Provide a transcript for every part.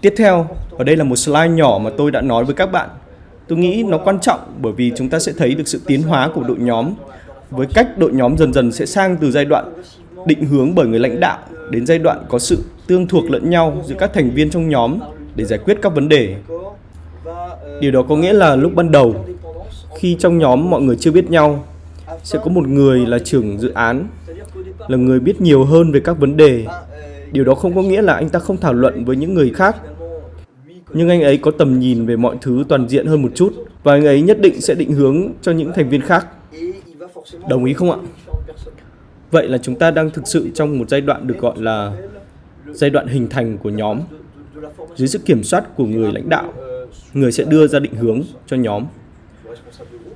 Tiếp theo, ở đây là một slide nhỏ mà tôi đã nói với các bạn. Tôi nghĩ nó quan trọng bởi vì chúng ta sẽ thấy được sự tiến hóa của đội nhóm với cách đội nhóm dần dần sẽ sang từ giai đoạn định hướng bởi người lãnh đạo đến giai đoạn có sự tương thuộc lẫn nhau giữa các thành viên trong nhóm để giải quyết các vấn đề. Điều đó có nghĩa là lúc ban đầu, khi trong nhóm mọi người chưa biết nhau, sẽ có một người là trưởng dự án, là người biết nhiều hơn về các vấn đề. Điều đó không có nghĩa là anh ta không thảo luận với những người khác, nhưng anh ấy có tầm nhìn về mọi thứ toàn diện hơn một chút và anh ấy nhất định sẽ định hướng cho những thành viên khác. Đồng ý không ạ? Vậy là chúng ta đang thực sự trong một giai đoạn được gọi là giai đoạn hình thành của nhóm dưới sự kiểm soát của người lãnh đạo người sẽ đưa ra định hướng cho nhóm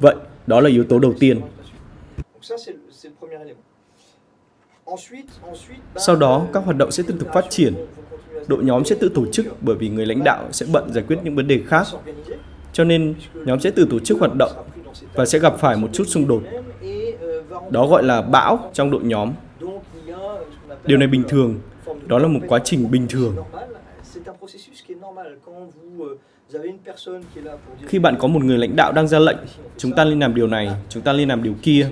vậy đó là yếu tố đầu tiên sau đó các hoạt động sẽ tiếp tục phát triển. đội nhóm sẽ tự tổ chức bởi vì người lãnh đạo sẽ bận giải quyết những vấn đề khác. cho nên nhóm sẽ tự tổ chức hoạt động và sẽ gặp phải một chút xung đột. đó gọi là bão trong đội nhóm. Điều này bình thường. đó là một quá trình bình thường. khi bạn có một người lãnh đạo đang ra lệnh chúng ta nên làm điều này chúng ta nên làm điều kia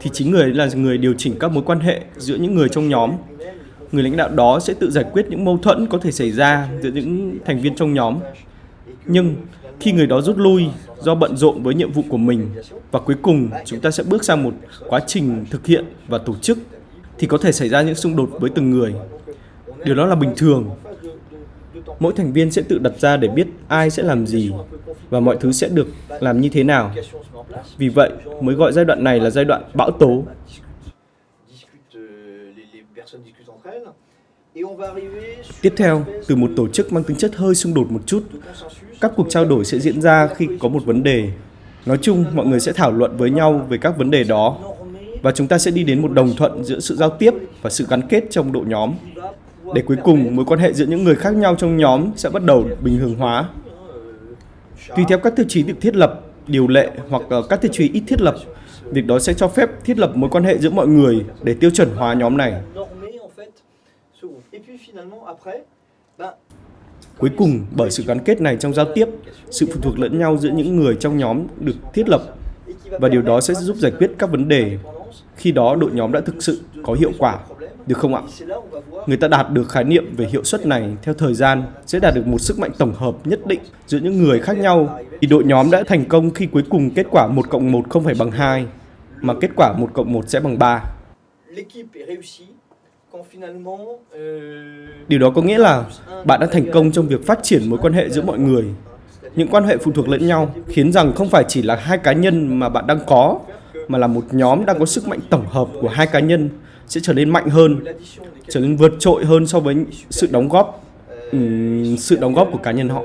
thì chính người là người điều chỉnh các mối quan hệ giữa những người trong nhóm. Người lãnh đạo đó sẽ tự giải quyết những mâu thuẫn có thể xảy ra giữa những thành viên trong nhóm. Nhưng khi người đó rút lui do bận rộn với nhiệm vụ của mình và cuối cùng chúng ta sẽ bước sang một quá trình thực hiện và tổ chức, thì có thể xảy ra những xung đột với từng người. Điều đó là bình thường mỗi thành viên sẽ tự đặt ra để biết ai sẽ làm gì và mọi thứ sẽ được làm như thế nào vì vậy mới gọi giai đoạn này là giai đoạn bão tố Tiếp theo, từ một tổ chức mang tính chất hơi xung đột một chút, các cuộc trao đổi sẽ diễn ra khi có một vấn đề. Nói chung, mọi người sẽ thảo luận với nhau về các vấn đề đó và chúng ta sẽ đi đến một đồng thuận giữa sự giao tiếp và sự gắn kết trong đội nhóm. Để cuối cùng, mối quan hệ giữa những người khác nhau trong nhóm sẽ bắt đầu bình thường hóa. Tùy theo các tiêu chí được thiết lập, điều lệ hoặc ờ, các tiêu chí ít thiết lập, việc đó sẽ cho phép thiết lập mối quan hệ giữa mọi người để tiêu chuẩn hóa nhóm này. Cuối cùng, bởi sự gắn kết này trong giao tiếp, sự phụ thuộc lẫn nhau giữa những người trong nhóm được thiết lập và điều đó sẽ giúp giải quyết các vấn đề. Khi đó, đội nhóm đã thực sự có hiệu quả, được không ạ? Người ta đạt được khái niệm về hiệu suất này theo thời gian sẽ đạt được một sức mạnh tổng hợp nhất định giữa những người khác nhau. Thì đội nhóm đã thành công khi cuối cùng kết quả 1 cộng 1 không phải bằng 2, mà kết quả 1 cộng 1 sẽ bằng 3. Điều đó có nghĩa là bạn đã thành công trong việc phát triển mối quan hệ giữa mọi người. Những quan hệ phụ thuộc lẫn nhau khiến rằng không phải chỉ là hai cá nhân mà bạn đang có, mà là một nhóm đang có sức mạnh tổng hợp của hai cá nhân sẽ trở nên mạnh hơn, trở nên vượt trội hơn so với sự đóng góp um, sự đóng góp của cá nhân họ.